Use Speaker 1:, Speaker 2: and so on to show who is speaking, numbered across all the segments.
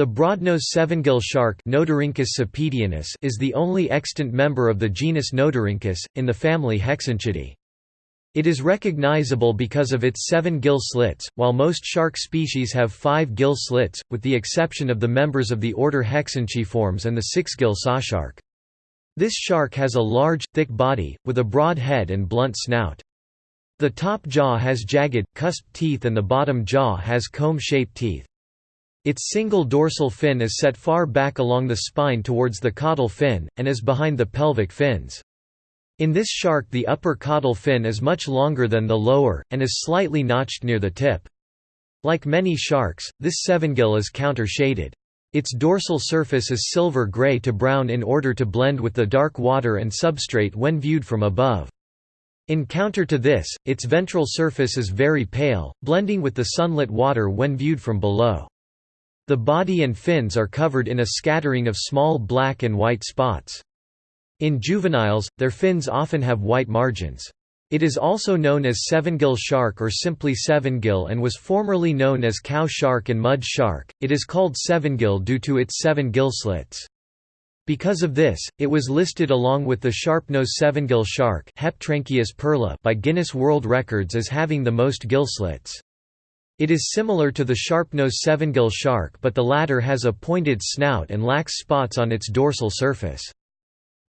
Speaker 1: The broadnose sevengill shark is the only extant member of the genus Notorhynchus, in the family Hexanchidae. It is recognizable because of its seven gill slits, while most shark species have five gill slits, with the exception of the members of the order Hexanchiformes and the six-gill sawshark. This shark has a large, thick body, with a broad head and blunt snout. The top jaw has jagged, cusped teeth and the bottom jaw has comb-shaped teeth. Its single dorsal fin is set far back along the spine towards the caudal fin, and is behind the pelvic fins. In this shark the upper caudal fin is much longer than the lower, and is slightly notched near the tip. Like many sharks, this sevengill is counter-shaded. Its dorsal surface is silver-gray to brown in order to blend with the dark water and substrate when viewed from above. In counter to this, its ventral surface is very pale, blending with the sunlit water when viewed from below. The body and fins are covered in a scattering of small black and white spots. In juveniles, their fins often have white margins. It is also known as sevengill shark or simply sevengill and was formerly known as cow shark and mud shark. It is called sevengill due to its seven gill slits. Because of this, it was listed along with the sharp-nosed sevengill shark by Guinness World Records as having the most gill slits. It is similar to the sharp-nosed sevengill shark but the latter has a pointed snout and lacks spots on its dorsal surface.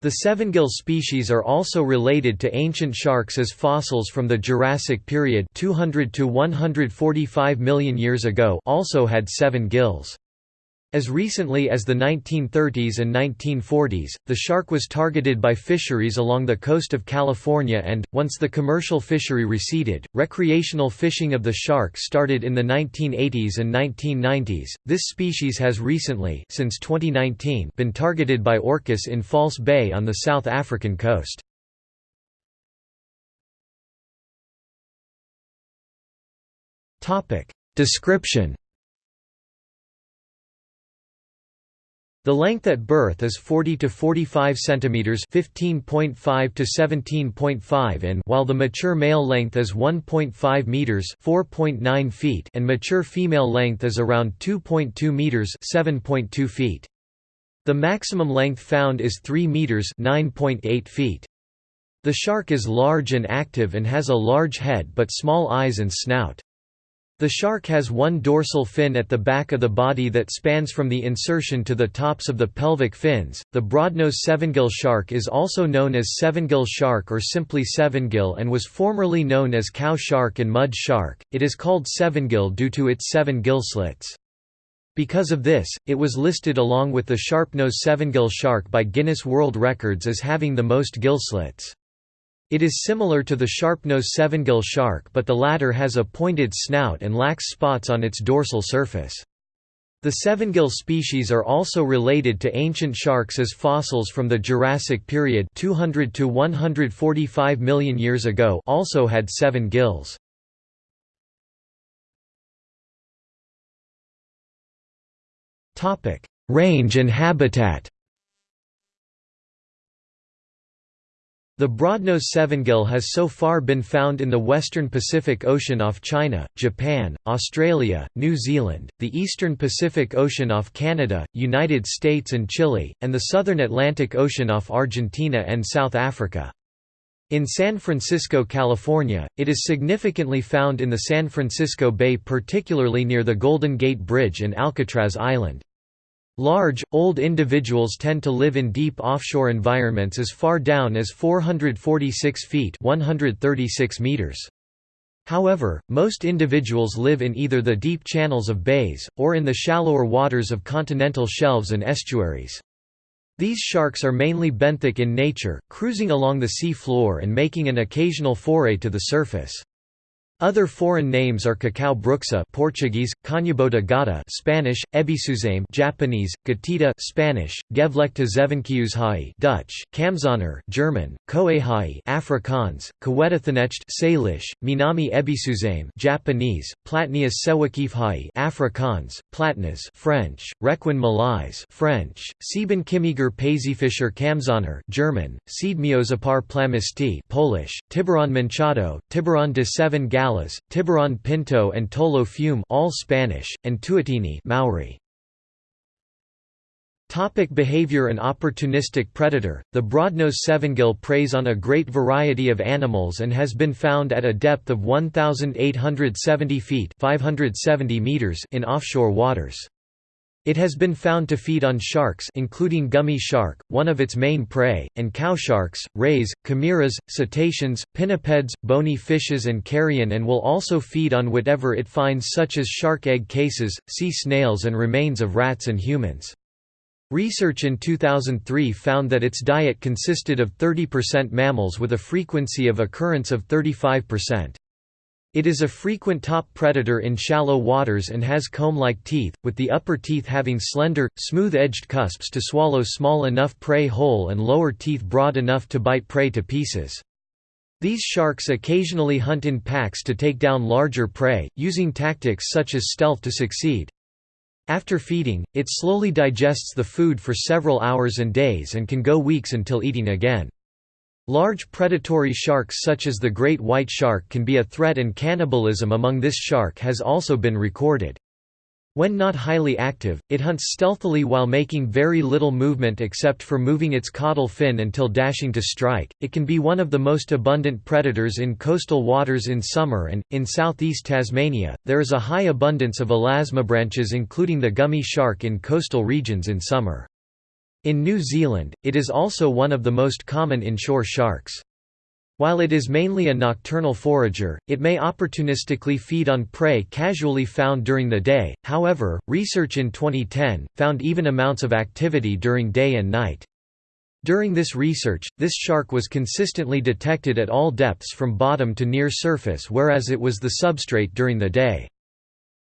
Speaker 1: The sevengill species are also related to ancient sharks as fossils from the Jurassic period 200 to 145 million years ago also had seven gills. As recently as the 1930s and 1940s, the shark was targeted by fisheries along the coast of California and, once the commercial fishery receded, recreational fishing of the shark started in the 1980s and 1990s. This species has recently since 2019 been targeted by orcas in False Bay on the South African coast. Description The length at birth is 40 to 45 centimeters, 15.5 to 17.5 in, while the mature male length is 1.5 meters, 4.9 feet, and mature female length is around 2.2 meters, 7.2 feet. The maximum length found is 3 meters, 9.8 feet. The shark is large and active and has a large head but small eyes and snout. The shark has one dorsal fin at the back of the body that spans from the insertion to the tops of the pelvic fins. The broadnose sevengill shark is also known as sevengill shark or simply sevengill and was formerly known as cow shark and mud shark. It is called sevengill due to its seven gill slits. Because of this, it was listed along with the sharp-nosed sevengill shark by Guinness World Records as having the most gill slits. It is similar to the sharp-nosed sevengill shark but the latter has a pointed snout and lacks spots on its dorsal surface. The sevengill species are also related to ancient sharks as fossils from the Jurassic period 200 to 145 million years ago also had seven gills. Range and habitat The broadnose sevengill has so far been found in the western Pacific Ocean off China, Japan, Australia, New Zealand, the eastern Pacific Ocean off Canada, United States and Chile, and the southern Atlantic Ocean off Argentina and South Africa. In San Francisco, California, it is significantly found in the San Francisco Bay particularly near the Golden Gate Bridge and Alcatraz Island. Large, old individuals tend to live in deep offshore environments as far down as 446 feet 136 meters. However, most individuals live in either the deep channels of bays, or in the shallower waters of continental shelves and estuaries. These sharks are mainly benthic in nature, cruising along the sea floor and making an occasional foray to the surface. Other foreign names are cacao bruxa Portuguese, Canhobota gata Spanish, Ebisuzame Japanese, Gatita Spanish, Gevlekta zevenkiuzhai Dutch, Kamzoner German, Koehai Afrikaans, Kawetathanecht Salish, Minami Ebisuzame Japanese, Platnias sewakifhai Afrikaans, Platnas French, Requin Malais French, Sieben Kimiger Pazifischer Kamzoner German, Siedmiozapar plamisti Polish, Tiburon manchado, Tiburon de Seven Gal Tiburon Pinto and Tolo Fume all Spanish, and Tuatini Maori. Topic behavior An opportunistic predator, the broadnose sevengill preys on a great variety of animals and has been found at a depth of 1,870 feet 570 meters in offshore waters. It has been found to feed on sharks including gummy shark, one of its main prey, and cow sharks, rays, chimeras, cetaceans, pinnipeds, bony fishes and carrion and will also feed on whatever it finds such as shark egg cases, sea snails and remains of rats and humans. Research in 2003 found that its diet consisted of 30% mammals with a frequency of occurrence of 35%. It is a frequent top predator in shallow waters and has comb-like teeth, with the upper teeth having slender, smooth-edged cusps to swallow small enough prey whole and lower teeth broad enough to bite prey to pieces. These sharks occasionally hunt in packs to take down larger prey, using tactics such as stealth to succeed. After feeding, it slowly digests the food for several hours and days and can go weeks until eating again. Large predatory sharks such as the great white shark can be a threat and cannibalism among this shark has also been recorded. When not highly active, it hunts stealthily while making very little movement except for moving its caudal fin until dashing to strike. It can be one of the most abundant predators in coastal waters in summer and, in southeast Tasmania, there is a high abundance of elasmobranchs including the gummy shark in coastal regions in summer. In New Zealand, it is also one of the most common inshore sharks. While it is mainly a nocturnal forager, it may opportunistically feed on prey casually found during the day, however, research in 2010, found even amounts of activity during day and night. During this research, this shark was consistently detected at all depths from bottom to near surface whereas it was the substrate during the day.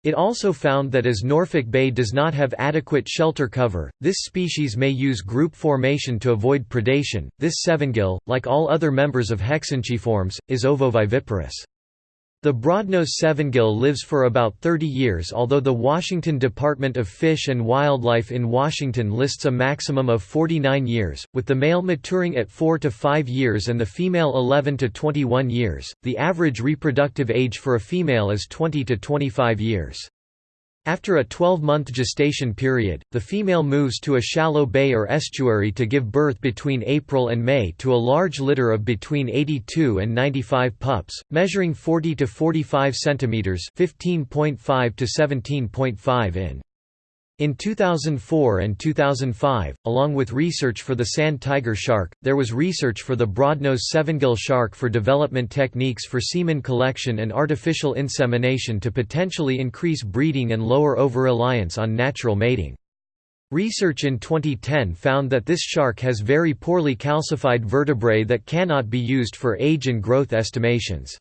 Speaker 1: It also found that as Norfolk Bay does not have adequate shelter cover, this species may use group formation to avoid predation. This sevengill, like all other members of Hexanchiformes, is ovoviviparous. The broadnose sevengill lives for about 30 years although the Washington Department of Fish and Wildlife in Washington lists a maximum of 49 years, with the male maturing at 4 to 5 years and the female 11 to 21 years. The average reproductive age for a female is 20 to 25 years. After a 12-month gestation period, the female moves to a shallow bay or estuary to give birth between April and May to a large litter of between 82 and 95 pups, measuring 40 to 45 centimeters (15.5 to 17.5 in). In 2004 and 2005, along with research for the sand tiger shark, there was research for the broadnose sevengill shark for development techniques for semen collection and artificial insemination to potentially increase breeding and lower over-reliance on natural mating. Research in 2010 found that this shark has very poorly calcified vertebrae that cannot be used for age and growth estimations.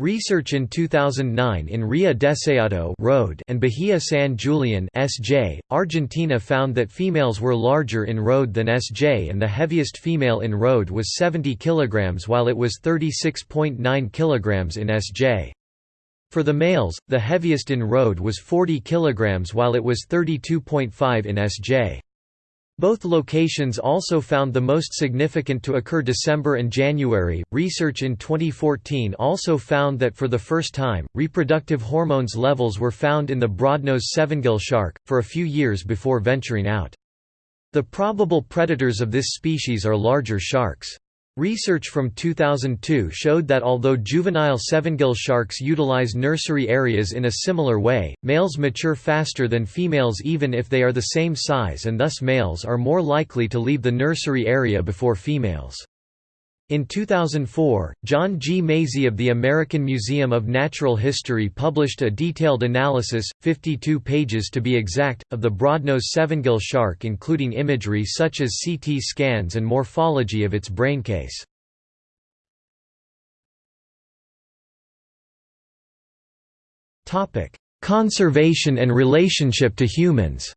Speaker 1: Research in 2009 in Ria Deseado Road and Bahia San Julian SJ, Argentina found that females were larger in Road than SJ and the heaviest female in Road was 70 kg while it was 36.9 kg in SJ. For the males, the heaviest in Road was 40 kg while it was 32.5 in SJ. Both locations also found the most significant to occur December and January. Research in 2014 also found that for the first time, reproductive hormones levels were found in the broadnose sevengill shark, for a few years before venturing out. The probable predators of this species are larger sharks. Research from 2002 showed that although juvenile sevengill sharks utilize nursery areas in a similar way, males mature faster than females even if they are the same size and thus males are more likely to leave the nursery area before females. In 2004, John G. Maisey of the American Museum of Natural History published a detailed analysis, 52 pages to be exact, of the broadnose sevengill shark including imagery such as CT scans and morphology of its braincase. Conservation and relationship to humans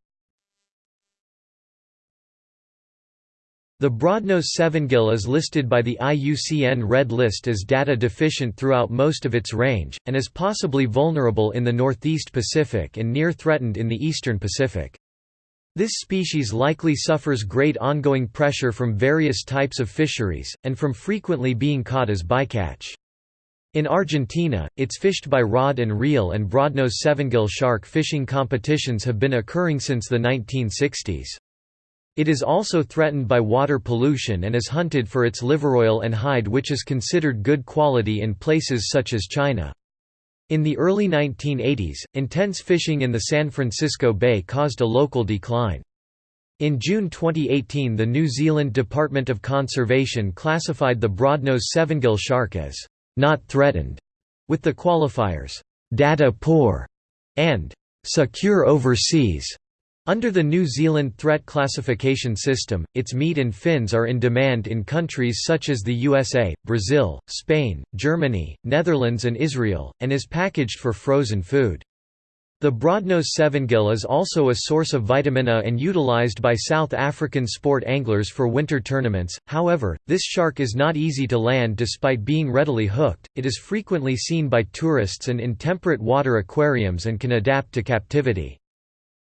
Speaker 1: The broadnose sevengill is listed by the IUCN Red List as data deficient throughout most of its range, and is possibly vulnerable in the northeast Pacific and near threatened in the eastern Pacific. This species likely suffers great ongoing pressure from various types of fisheries, and from frequently being caught as bycatch. In Argentina, it's fished by rod and reel and broadnose sevengill shark fishing competitions have been occurring since the 1960s. It is also threatened by water pollution and is hunted for its liver oil and hide which is considered good quality in places such as China. In the early 1980s, intense fishing in the San Francisco Bay caused a local decline. In June 2018 the New Zealand Department of Conservation classified the broadnose sevengill shark as «not threatened», with the qualifiers «data poor» and «secure overseas». Under the New Zealand threat classification system, its meat and fins are in demand in countries such as the USA, Brazil, Spain, Germany, Netherlands and Israel, and is packaged for frozen food. The broadnose sevengill is also a source of vitamin A and utilized by South African sport anglers for winter tournaments. However, this shark is not easy to land despite being readily hooked. It is frequently seen by tourists and in temperate water aquariums and can adapt to captivity.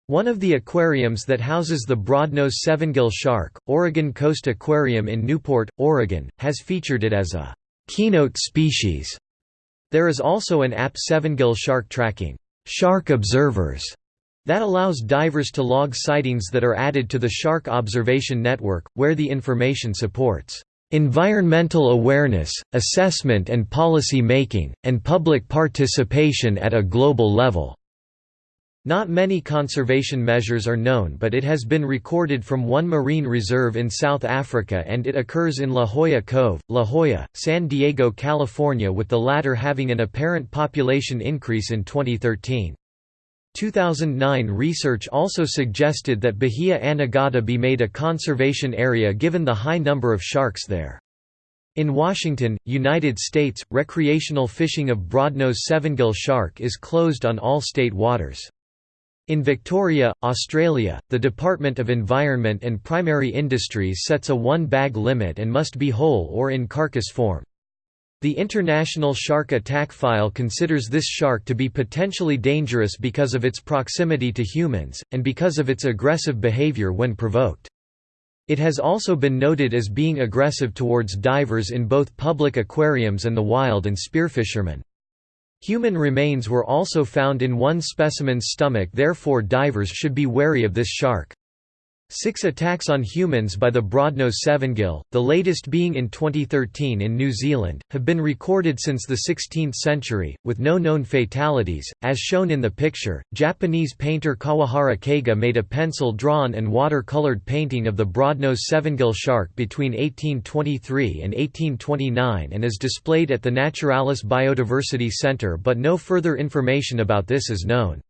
Speaker 1: One of the aquariums that houses the broadnose sevengill shark, Oregon Coast Aquarium in Newport, Oregon, has featured it as a keynote species. There is also an app sevengill shark tracking Shark Observers that allows divers to log sightings that are added to the Shark Observation Network, where the information supports environmental awareness, assessment and policy making, and public participation at a global level. Not many conservation measures are known but it has been recorded from one marine reserve in South Africa and it occurs in La Jolla Cove, La Jolla, San Diego, California with the latter having an apparent population increase in 2013. 2009 research also suggested that Bahia Anegada be made a conservation area given the high number of sharks there. In Washington, United States, recreational fishing of broadnose sevengill shark is closed on all state waters. In Victoria, Australia, the Department of Environment and Primary Industries sets a one-bag limit and must be whole or in carcass form. The International Shark Attack File considers this shark to be potentially dangerous because of its proximity to humans, and because of its aggressive behavior when provoked. It has also been noted as being aggressive towards divers in both public aquariums and the wild and spearfishermen. Human remains were also found in one specimen's stomach therefore divers should be wary of this shark. Six attacks on humans by the broadnose sevengill, the latest being in 2013 in New Zealand, have been recorded since the 16th century, with no known fatalities. As shown in the picture, Japanese painter Kawahara Keiga made a pencil-drawn and water-colored painting of the broadnose sevengill shark between 1823 and 1829 and is displayed at the Naturalis Biodiversity Center but no further information about this is known.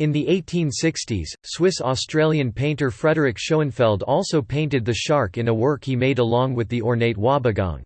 Speaker 1: In the 1860s, Swiss-Australian painter Frederick Schoenfeld also painted the shark in a work he made along with the ornate wobbegong.